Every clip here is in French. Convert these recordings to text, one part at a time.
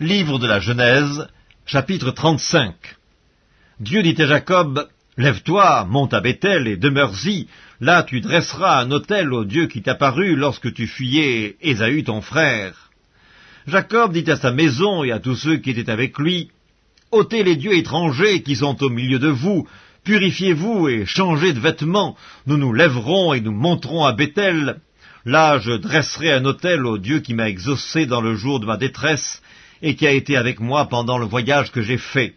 Livre de la Genèse, chapitre 35 Dieu dit à Jacob, Lève-toi, monte à Bethel et demeure-y, là tu dresseras un autel au Dieu qui t'apparut lorsque tu fuyais Ésaü ton frère. Jacob dit à sa maison et à tous ceux qui étaient avec lui, ôtez les dieux étrangers qui sont au milieu de vous, purifiez-vous et changez de vêtements, nous nous lèverons et nous monterons à Bethel. Là je dresserai un autel au Dieu qui m'a exaucé dans le jour de ma détresse, et qui a été avec moi pendant le voyage que j'ai fait.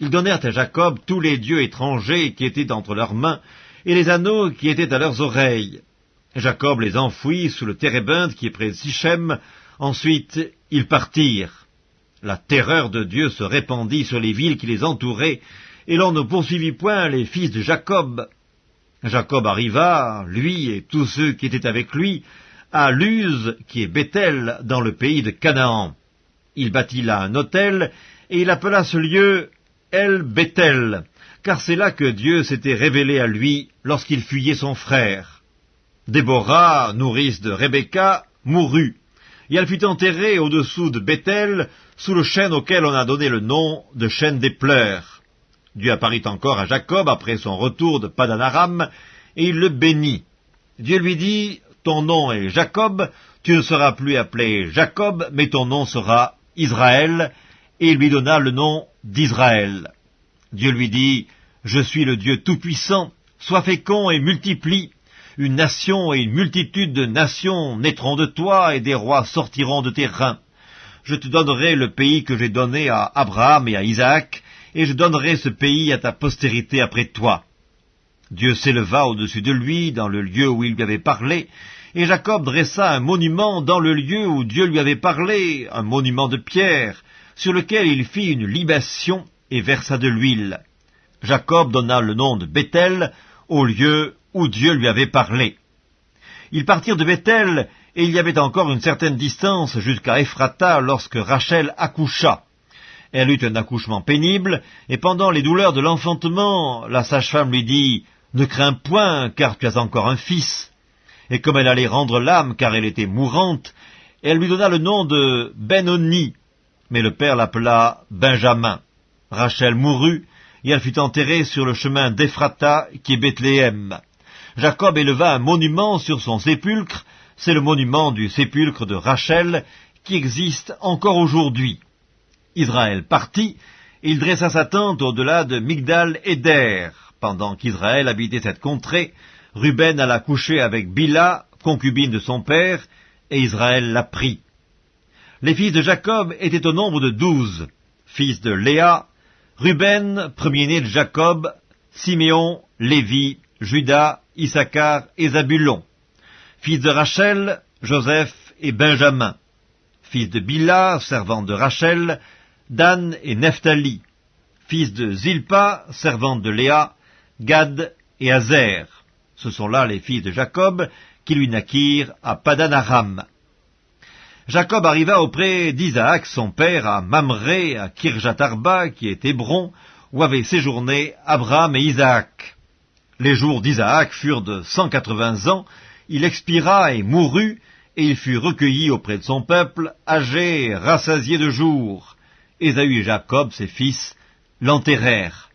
Ils donnèrent à Jacob tous les dieux étrangers qui étaient entre leurs mains, et les anneaux qui étaient à leurs oreilles. Jacob les enfouit sous le térébinthe qui est près de Sichem. Ensuite, ils partirent. La terreur de Dieu se répandit sur les villes qui les entouraient, et l'on ne poursuivit point les fils de Jacob. Jacob arriva, lui et tous ceux qui étaient avec lui, à Luz, qui est Bethel, dans le pays de Canaan. Il bâtit là un hôtel, et il appela ce lieu El Bethel, car c'est là que Dieu s'était révélé à lui lorsqu'il fuyait son frère. Déborah, nourrice de Rebecca, mourut, et elle fut enterrée au-dessous de Bethel, sous le chêne auquel on a donné le nom de chêne des pleurs. Dieu apparut encore à Jacob après son retour de Padanaram, et il le bénit. Dieu lui dit, Ton nom est Jacob, tu ne seras plus appelé Jacob, mais ton nom sera Israël, et il lui donna le nom d'Israël. Dieu lui dit, Je suis le Dieu Tout-Puissant, sois fécond et multiplie. Une nation et une multitude de nations naîtront de toi, et des rois sortiront de tes reins. Je te donnerai le pays que j'ai donné à Abraham et à Isaac, et je donnerai ce pays à ta postérité après toi. Dieu s'éleva au-dessus de lui dans le lieu où il lui avait parlé, et Jacob dressa un monument dans le lieu où Dieu lui avait parlé, un monument de pierre, sur lequel il fit une libation et versa de l'huile. Jacob donna le nom de Bethel au lieu où Dieu lui avait parlé. Ils partirent de Bethel, et il y avait encore une certaine distance jusqu'à Ephrata lorsque Rachel accoucha. Elle eut un accouchement pénible, et pendant les douleurs de l'enfantement, la sage-femme lui dit « Ne crains point, car tu as encore un fils. » Et comme elle allait rendre l'âme, car elle était mourante, elle lui donna le nom de Benoni, mais le père l'appela Benjamin. Rachel mourut, et elle fut enterrée sur le chemin d'Ephrata, qui est Bethléem. Jacob éleva un monument sur son sépulcre, c'est le monument du sépulcre de Rachel, qui existe encore aujourd'hui. Israël partit, et il dressa sa tente au-delà de Migdal Eder. Pendant qu'Israël habitait cette contrée, Ruben alla coucher avec Bila, concubine de son père, et Israël la prit. Les fils de Jacob étaient au nombre de douze, fils de Léa, Ruben, premier-né de Jacob, Siméon, Lévi, Judas, Issachar et Zabulon. Fils de Rachel, Joseph et Benjamin. Fils de Bila, servante de Rachel, Dan et Nephtali, fils de Zilpa, servante de Léa, Gad et Azer. Ce sont là les fils de Jacob qui lui naquirent à Padanaram. Jacob arriva auprès d'Isaac, son père, à Mamré, à Kirjatarba, qui est Hébron, où avaient séjourné Abraham et Isaac. Les jours d'Isaac furent de cent quatre-vingts ans, il expira et mourut, et il fut recueilli auprès de son peuple, âgé, rassasié de jours. Ésaü et Jacob, ses fils, l'enterrèrent.